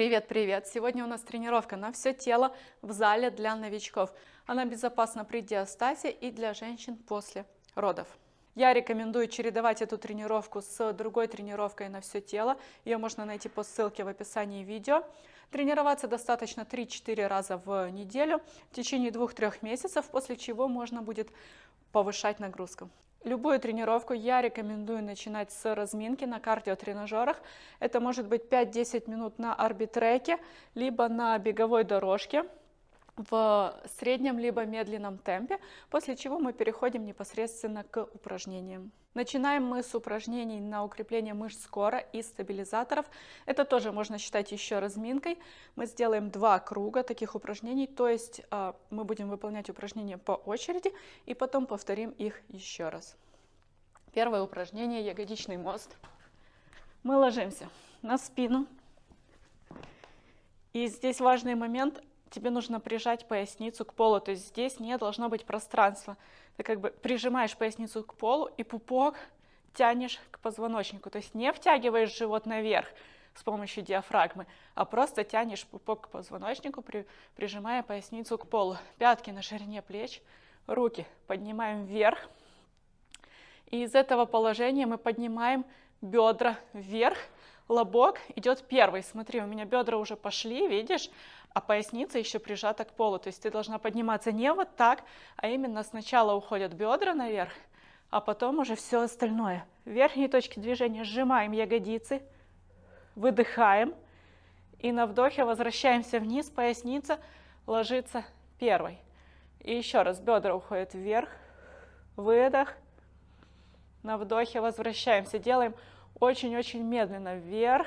Привет-привет! Сегодня у нас тренировка на все тело в зале для новичков. Она безопасна при диастазе и для женщин после родов. Я рекомендую чередовать эту тренировку с другой тренировкой на все тело. Ее можно найти по ссылке в описании видео. Тренироваться достаточно 3-4 раза в неделю в течение 2-3 месяцев, после чего можно будет повышать нагрузку. Любую тренировку я рекомендую начинать с разминки на кардиотренажерах. Это может быть 5-10 минут на арбитреке, либо на беговой дорожке в среднем либо медленном темпе, после чего мы переходим непосредственно к упражнениям. Начинаем мы с упражнений на укрепление мышц кора и стабилизаторов. Это тоже можно считать еще разминкой. Мы сделаем два круга таких упражнений, то есть а, мы будем выполнять упражнения по очереди и потом повторим их еще раз. Первое упражнение – ягодичный мост. Мы ложимся на спину. И здесь важный момент тебе нужно прижать поясницу к полу, то есть здесь не должно быть пространства. Ты как бы прижимаешь поясницу к полу и пупок тянешь к позвоночнику, то есть не втягиваешь живот наверх с помощью диафрагмы, а просто тянешь пупок к позвоночнику, при, прижимая поясницу к полу. Пятки на ширине плеч, руки поднимаем вверх. И из этого положения мы поднимаем бедра вверх, лобок идет первый. Смотри, у меня бедра уже пошли, видишь? а поясница еще прижата к полу. То есть ты должна подниматься не вот так, а именно сначала уходят бедра наверх, а потом уже все остальное. В верхней точке движения сжимаем ягодицы, выдыхаем, и на вдохе возвращаемся вниз, поясница ложится первой. И еще раз, бедра уходят вверх, выдох, на вдохе возвращаемся, делаем очень-очень медленно вверх,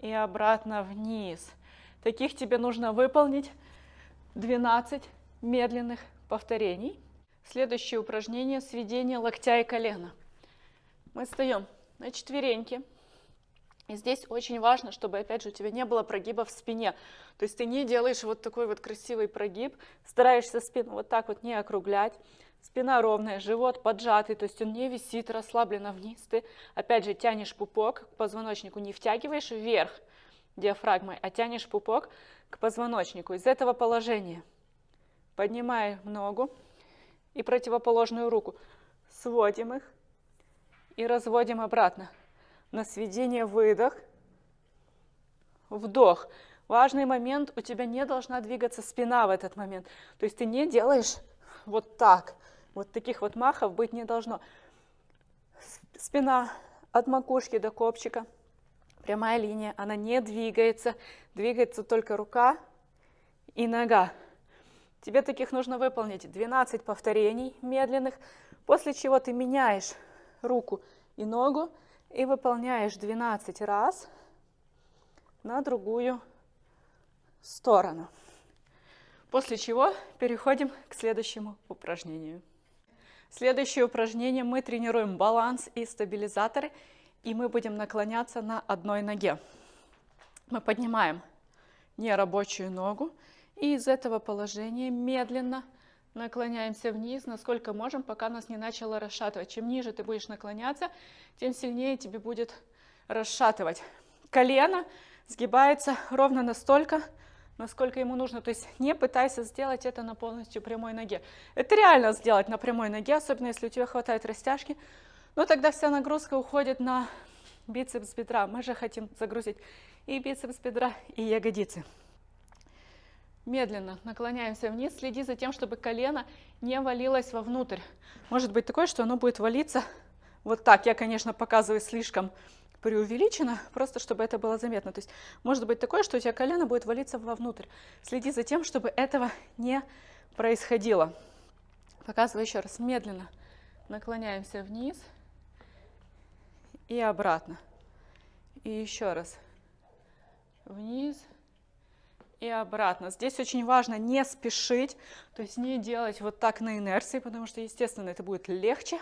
и обратно вниз. Таких тебе нужно выполнить 12 медленных повторений. Следующее упражнение – сведение локтя и колена. Мы встаем на четвереньки. И здесь очень важно, чтобы, опять же, у тебя не было прогиба в спине. То есть ты не делаешь вот такой вот красивый прогиб, стараешься спину вот так вот не округлять. Спина ровная, живот поджатый, то есть он не висит расслабленно вниз. Ты опять же тянешь пупок к позвоночнику, не втягиваешь вверх диафрагмой, а тянешь пупок к позвоночнику. Из этого положения поднимаем ногу и противоположную руку. Сводим их и разводим обратно. На сведение выдох, вдох. Важный момент, у тебя не должна двигаться спина в этот момент. То есть ты не делаешь вот так. Вот таких вот махов быть не должно. Спина от макушки до копчика. Прямая линия, она не двигается. Двигается только рука и нога. Тебе таких нужно выполнить 12 повторений медленных, после чего ты меняешь руку и ногу и выполняешь 12 раз на другую сторону. После чего переходим к следующему упражнению. Следующее упражнение мы тренируем баланс и стабилизаторы, и мы будем наклоняться на одной ноге. Мы поднимаем нерабочую ногу, и из этого положения медленно наклоняемся вниз, насколько можем, пока нас не начало расшатывать. Чем ниже ты будешь наклоняться, тем сильнее тебе будет расшатывать. Колено сгибается ровно настолько, насколько ему нужно. То есть не пытайся сделать это на полностью прямой ноге. Это реально сделать на прямой ноге, особенно если у тебя хватает растяжки. Но тогда вся нагрузка уходит на бицепс бедра. Мы же хотим загрузить и бицепс бедра, и ягодицы. Медленно наклоняемся вниз, следи за тем, чтобы колено не валилось вовнутрь. Может быть такое, что оно будет валиться вот так. Я, конечно, показываю слишком преувеличено, просто чтобы это было заметно. То есть может быть такое, что у тебя колено будет валиться вовнутрь. Следи за тем, чтобы этого не происходило. Показываю еще раз, медленно наклоняемся вниз и обратно. И еще раз вниз и обратно. Здесь очень важно не спешить, то есть не делать вот так на инерции, потому что, естественно, это будет легче,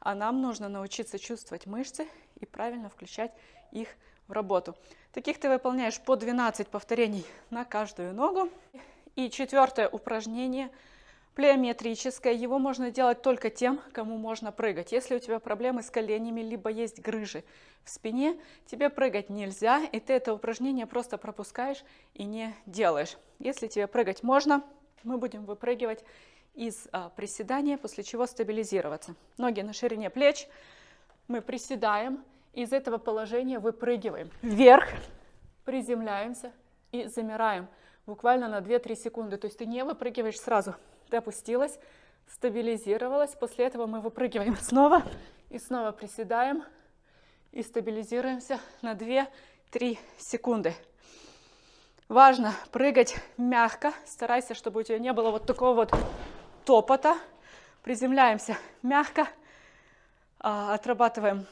а нам нужно научиться чувствовать мышцы и правильно включать их в работу. Таких ты выполняешь по 12 повторений на каждую ногу. И четвертое упражнение Плеометрическое, его можно делать только тем, кому можно прыгать. Если у тебя проблемы с коленями, либо есть грыжи в спине, тебе прыгать нельзя, и ты это упражнение просто пропускаешь и не делаешь. Если тебе прыгать можно, мы будем выпрыгивать из а, приседания, после чего стабилизироваться. Ноги на ширине плеч, мы приседаем, из этого положения выпрыгиваем. Вверх, приземляемся и замираем буквально на 2-3 секунды. То есть ты не выпрыгиваешь сразу, ты опустилась, стабилизировалась, после этого мы выпрыгиваем. Снова. И снова приседаем и стабилизируемся на 2-3 секунды. Важно прыгать мягко, старайся, чтобы у тебя не было вот такого вот топота. Приземляемся мягко, а, отрабатываем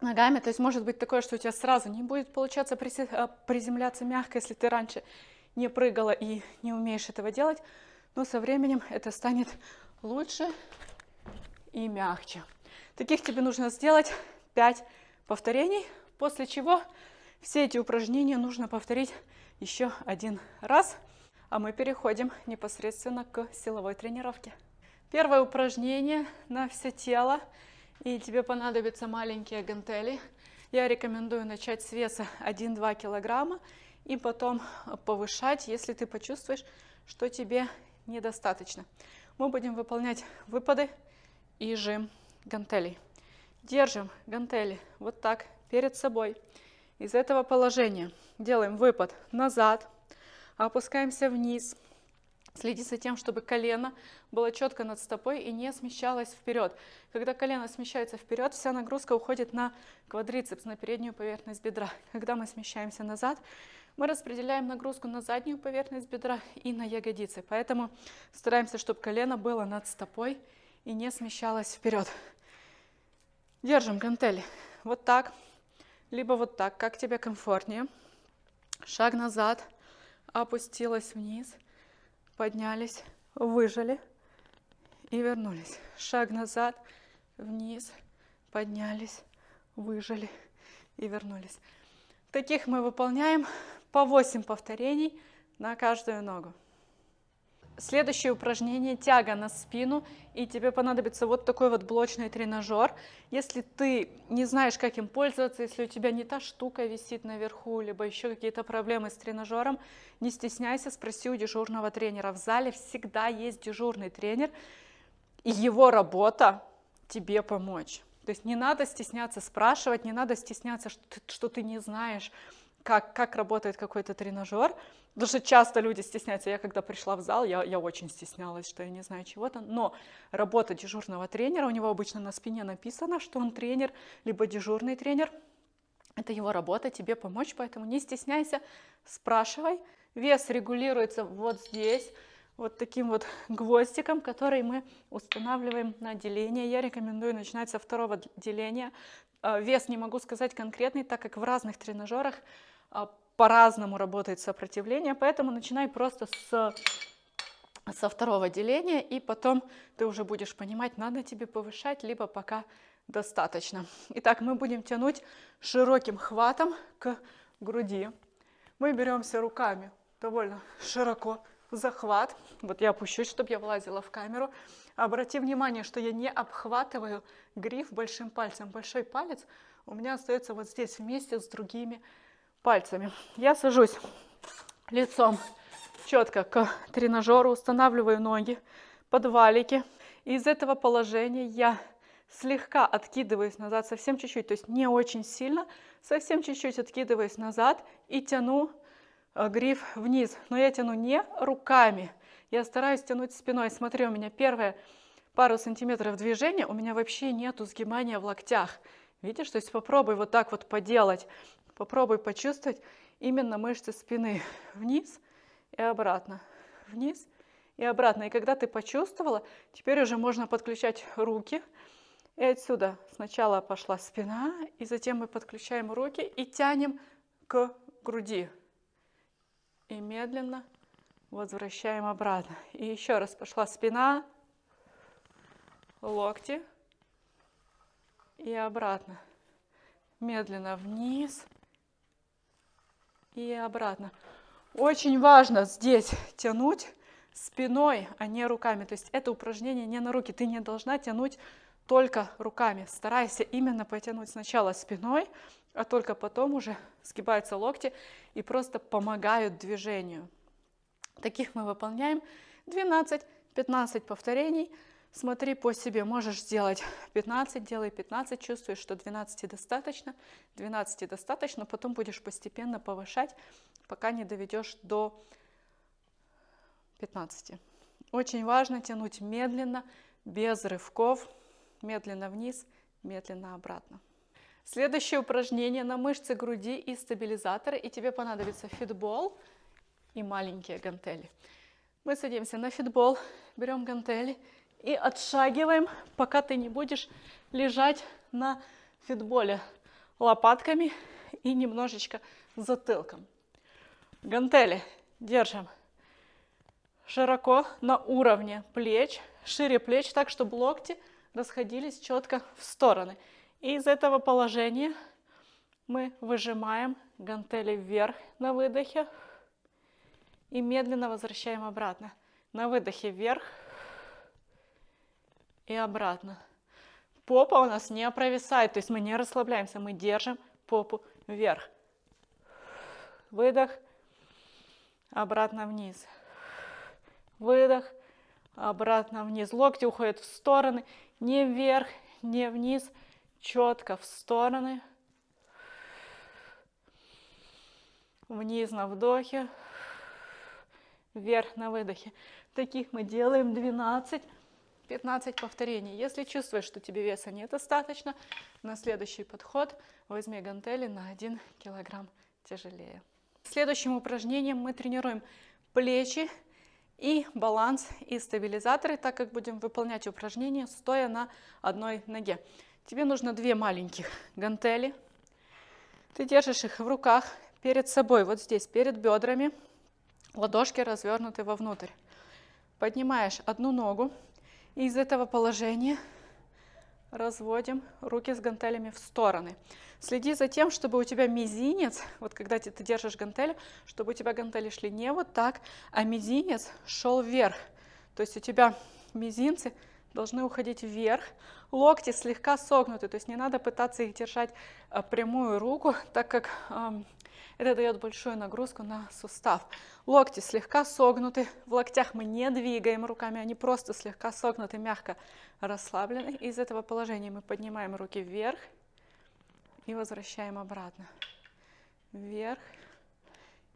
ногами. То есть может быть такое, что у тебя сразу не будет получаться а, приземляться мягко, если ты раньше не прыгала и не умеешь этого делать. Но со временем это станет лучше и мягче. Таких тебе нужно сделать 5 повторений, после чего все эти упражнения нужно повторить еще один раз. А мы переходим непосредственно к силовой тренировке. Первое упражнение на все тело – и тебе понадобятся маленькие гантели. Я рекомендую начать с веса 1-2 килограмма и потом повышать, если ты почувствуешь, что тебе недостаточно. Мы будем выполнять выпады и жим гантелей. Держим гантели вот так перед собой. Из этого положения делаем выпад назад, опускаемся вниз, Следи за тем, чтобы колено было четко над стопой и не смещалось вперед. Когда колено смещается вперед, вся нагрузка уходит на квадрицепс, на переднюю поверхность бедра. Когда мы смещаемся назад, мы распределяем нагрузку на заднюю поверхность бедра и на ягодицы. Поэтому стараемся, чтобы колено было над стопой и не смещалось вперед. Держим гантели вот так, либо вот так, как тебе комфортнее. Шаг назад, опустилась вниз – поднялись, выжили и вернулись. Шаг назад, вниз, поднялись, выжили и вернулись. Таких мы выполняем по 8 повторений на каждую ногу. Следующее упражнение – тяга на спину, и тебе понадобится вот такой вот блочный тренажер. Если ты не знаешь, как им пользоваться, если у тебя не та штука висит наверху, либо еще какие-то проблемы с тренажером, не стесняйся, спроси у дежурного тренера. В зале всегда есть дежурный тренер, и его работа тебе помочь. То есть не надо стесняться спрашивать, не надо стесняться, что ты, что ты не знаешь, как, как работает какой-то тренажер. Потому что часто люди стесняются. Я когда пришла в зал, я, я очень стеснялась, что я не знаю чего-то. Но работа дежурного тренера, у него обычно на спине написано, что он тренер, либо дежурный тренер. Это его работа, тебе помочь, поэтому не стесняйся, спрашивай. Вес регулируется вот здесь, вот таким вот гвоздиком, который мы устанавливаем на деление. Я рекомендую начинать со второго деления. А, вес не могу сказать конкретный, так как в разных тренажерах по-разному работает сопротивление, поэтому начинай просто с, со второго деления, и потом ты уже будешь понимать, надо тебе повышать, либо пока достаточно. Итак, мы будем тянуть широким хватом к груди. Мы беремся руками довольно широко, захват. Вот я опущусь, чтобы я влазила в камеру. Обрати внимание, что я не обхватываю гриф большим пальцем. Большой палец у меня остается вот здесь вместе с другими пальцами. Я сажусь лицом четко к тренажеру, устанавливаю ноги под валики. из этого положения я слегка откидываюсь назад, совсем чуть-чуть, то есть не очень сильно, совсем чуть-чуть откидываюсь назад и тяну э, гриф вниз. Но я тяну не руками, я стараюсь тянуть спиной. Смотри, у меня первое пару сантиметров движения, у меня вообще нету сгибания в локтях. Видишь, то есть попробуй вот так вот поделать. Попробуй почувствовать именно мышцы спины вниз и обратно, вниз и обратно. И когда ты почувствовала, теперь уже можно подключать руки. И отсюда сначала пошла спина, и затем мы подключаем руки и тянем к груди. И медленно возвращаем обратно. И еще раз пошла спина, локти и обратно. Медленно вниз и обратно. Очень важно здесь тянуть спиной, а не руками. То есть это упражнение не на руки. Ты не должна тянуть только руками. Старайся именно потянуть сначала спиной, а только потом уже сгибаются локти и просто помогают движению. Таких мы выполняем 12-15 повторений. Смотри по себе, можешь сделать 15, делай 15, чувствуешь, что 12 достаточно, 12 достаточно, потом будешь постепенно повышать, пока не доведешь до 15. Очень важно тянуть медленно, без рывков, медленно вниз, медленно обратно. Следующее упражнение на мышцы груди и стабилизаторы, и тебе понадобится фитбол и маленькие гантели. Мы садимся на фитбол, берем гантели и отшагиваем, пока ты не будешь лежать на фитболе лопатками и немножечко затылком. Гантели держим широко на уровне плеч, шире плеч, так, чтобы локти расходились четко в стороны. И из этого положения мы выжимаем гантели вверх на выдохе и медленно возвращаем обратно. На выдохе вверх, и обратно. Попа у нас не провисает, то есть мы не расслабляемся, мы держим попу вверх. Выдох, обратно вниз. Выдох, обратно вниз. Локти уходят в стороны, не вверх, не вниз, четко в стороны. Вниз на вдохе, вверх на выдохе. Таких мы делаем 12 15 повторений. Если чувствуешь, что тебе веса недостаточно, на следующий подход возьми гантели на 1 килограмм тяжелее. Следующим упражнением мы тренируем плечи и баланс и стабилизаторы, так как будем выполнять упражнение стоя на одной ноге. Тебе нужно две маленьких гантели. Ты держишь их в руках перед собой, вот здесь, перед бедрами. Ладошки развернуты вовнутрь. Поднимаешь одну ногу, из этого положения разводим руки с гантелями в стороны. Следи за тем, чтобы у тебя мизинец, вот когда ты, ты держишь гантели, чтобы у тебя гантели шли не вот так, а мизинец шел вверх. То есть у тебя мизинцы должны уходить вверх, локти слегка согнуты, то есть не надо пытаться их держать а, прямую руку, так как это дает большую нагрузку на сустав. Локти слегка согнуты, в локтях мы не двигаем руками, они просто слегка согнуты, мягко расслаблены. Из этого положения мы поднимаем руки вверх и возвращаем обратно. Вверх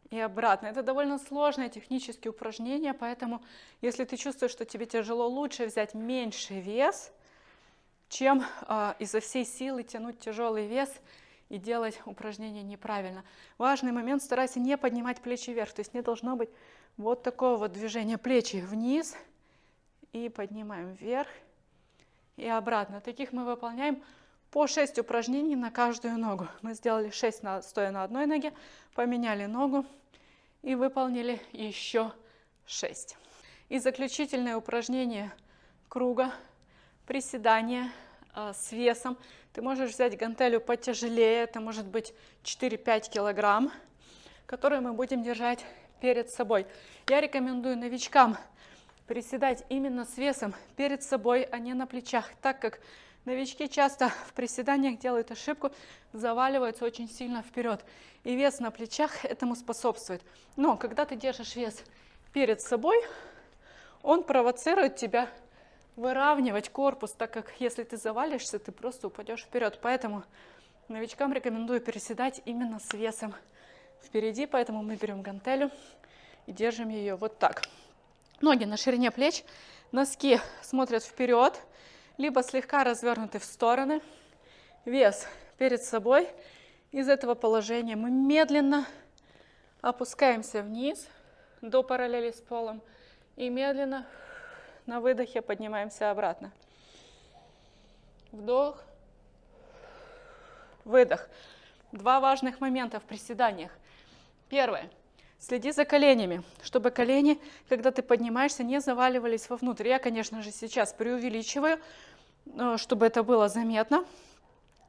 и обратно. Это довольно сложное технические упражнение, поэтому если ты чувствуешь, что тебе тяжело, лучше взять меньший вес, чем э, изо всей силы тянуть тяжелый вес и делать упражнение неправильно. Важный момент, старайся не поднимать плечи вверх, то есть не должно быть вот такого вот движения плечи вниз и поднимаем вверх и обратно. Таких мы выполняем по 6 упражнений на каждую ногу. Мы сделали 6 на, стоя на одной ноге, поменяли ногу и выполнили еще 6. И заключительное упражнение круга, приседания э, с весом ты можешь взять гантелю потяжелее, это может быть 4-5 килограмм, которые мы будем держать перед собой. Я рекомендую новичкам приседать именно с весом перед собой, а не на плечах, так как новички часто в приседаниях делают ошибку, заваливаются очень сильно вперед. И вес на плечах этому способствует. Но когда ты держишь вес перед собой, он провоцирует тебя выравнивать корпус, так как если ты завалишься, ты просто упадешь вперед. Поэтому новичкам рекомендую переседать именно с весом впереди, поэтому мы берем гантелю и держим ее вот так. Ноги на ширине плеч, носки смотрят вперед, либо слегка развернуты в стороны, вес перед собой. Из этого положения мы медленно опускаемся вниз до параллели с полом и медленно на выдохе поднимаемся обратно. Вдох. Выдох. Два важных момента в приседаниях. Первое. Следи за коленями, чтобы колени, когда ты поднимаешься, не заваливались вовнутрь. Я, конечно же, сейчас преувеличиваю, э, чтобы это было заметно.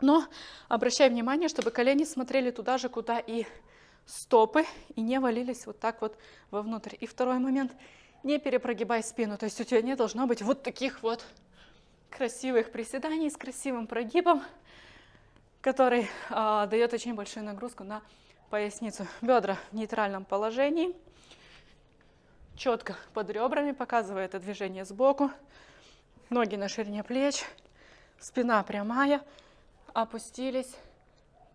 Но обращай внимание, чтобы колени смотрели туда же, куда и стопы, и не валились вот так вот вовнутрь. И второй момент. Не перепрогибай спину, то есть у тебя не должно быть вот таких вот красивых приседаний с красивым прогибом, который а, дает очень большую нагрузку на поясницу. Бедра в нейтральном положении, четко под ребрами, показывая это движение сбоку, ноги на ширине плеч, спина прямая, опустились,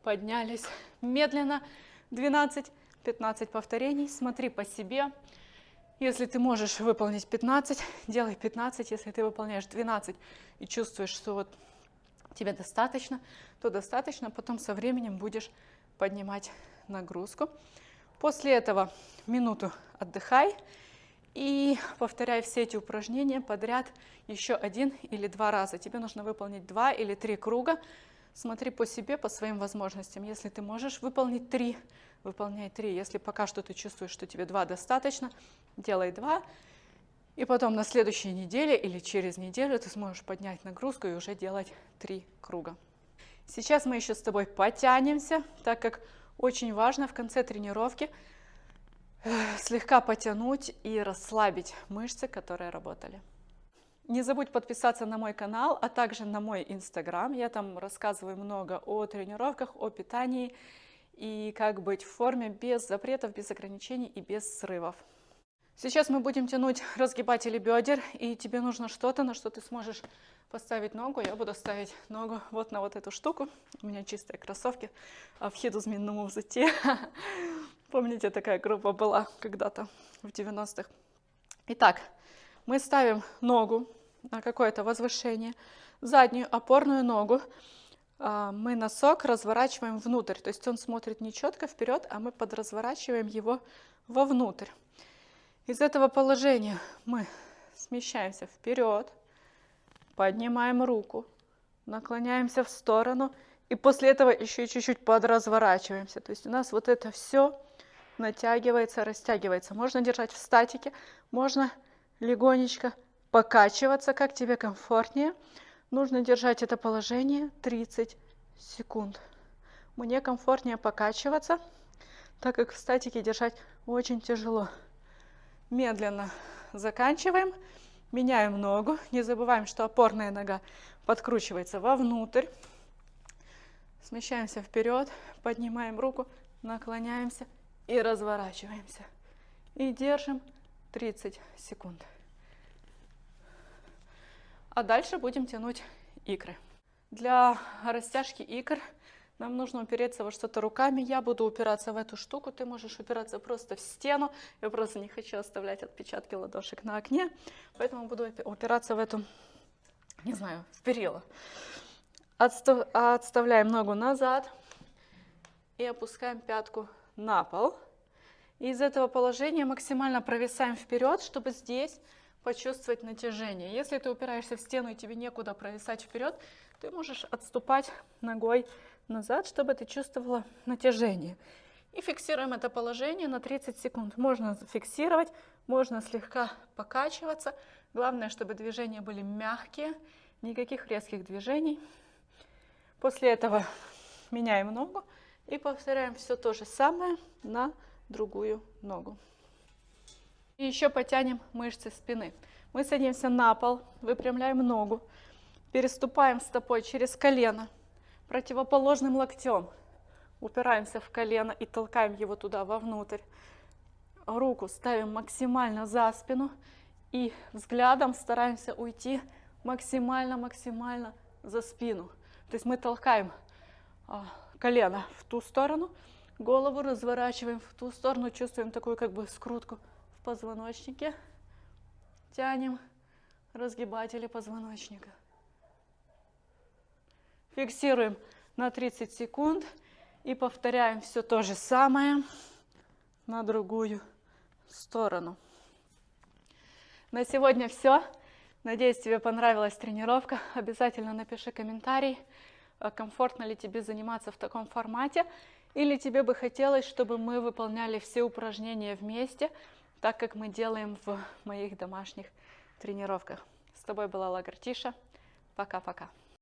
поднялись медленно, 12-15 повторений, смотри по себе, если ты можешь выполнить 15, делай 15. Если ты выполняешь 12 и чувствуешь, что вот тебе достаточно, то достаточно. Потом со временем будешь поднимать нагрузку. После этого минуту отдыхай и повторяй все эти упражнения подряд еще один или два раза. Тебе нужно выполнить два или три круга. Смотри по себе, по своим возможностям. Если ты можешь выполнить три, выполняй три. Если пока что ты чувствуешь, что тебе два достаточно, делай два. И потом на следующей неделе или через неделю ты сможешь поднять нагрузку и уже делать три круга. Сейчас мы еще с тобой потянемся, так как очень важно в конце тренировки э, слегка потянуть и расслабить мышцы, которые работали. Не забудь подписаться на мой канал, а также на мой инстаграм. Я там рассказываю много о тренировках, о питании и как быть в форме без запретов, без ограничений и без срывов. Сейчас мы будем тянуть разгибатели бедер, и тебе нужно что-то, на что ты сможешь поставить ногу. Я буду ставить ногу вот на вот эту штуку. У меня чистые кроссовки а в хіду змінному взуті. Помните, такая группа была когда-то в 90-х. Итак, мы ставим ногу на какое-то возвышение, заднюю опорную ногу а, мы носок разворачиваем внутрь, то есть он смотрит не четко вперед, а мы подразворачиваем его вовнутрь. Из этого положения мы смещаемся вперед, поднимаем руку, наклоняемся в сторону и после этого еще чуть-чуть подразворачиваемся. То есть у нас вот это все натягивается, растягивается. Можно держать в статике, можно легонечко покачиваться, как тебе комфортнее. Нужно держать это положение 30 секунд. Мне комфортнее покачиваться, так как в статике держать очень тяжело. Медленно заканчиваем, меняем ногу. Не забываем, что опорная нога подкручивается вовнутрь. Смещаемся вперед, поднимаем руку, наклоняемся и разворачиваемся. И держим 30 секунд. А дальше будем тянуть икры. Для растяжки икр нам нужно упереться во что-то руками. Я буду упираться в эту штуку, ты можешь упираться просто в стену. Я просто не хочу оставлять отпечатки ладошек на окне, поэтому буду упираться в эту, не знаю, в перила. Отстав, отставляем ногу назад и опускаем пятку на пол. И из этого положения максимально провисаем вперед, чтобы здесь почувствовать натяжение. Если ты упираешься в стену и тебе некуда провисать вперед, ты можешь отступать ногой назад, чтобы ты чувствовала натяжение. И фиксируем это положение на 30 секунд. Можно фиксировать, можно слегка покачиваться. Главное, чтобы движения были мягкие, никаких резких движений. После этого меняем ногу и повторяем все то же самое на другую ногу. И еще потянем мышцы спины. Мы садимся на пол, выпрямляем ногу, переступаем стопой через колено, противоположным локтем. Упираемся в колено и толкаем его туда вовнутрь. Руку ставим максимально за спину и взглядом стараемся уйти максимально-максимально за спину. То есть мы толкаем а, колено в ту сторону, голову разворачиваем в ту сторону, чувствуем такую как бы скрутку позвоночнике. Тянем разгибатели позвоночника. Фиксируем на 30 секунд и повторяем все то же самое на другую сторону. На сегодня все. Надеюсь, тебе понравилась тренировка. Обязательно напиши комментарий, а комфортно ли тебе заниматься в таком формате, или тебе бы хотелось, чтобы мы выполняли все упражнения вместе – так как мы делаем в моих домашних тренировках. С тобой была Лагартиша. Пока-пока.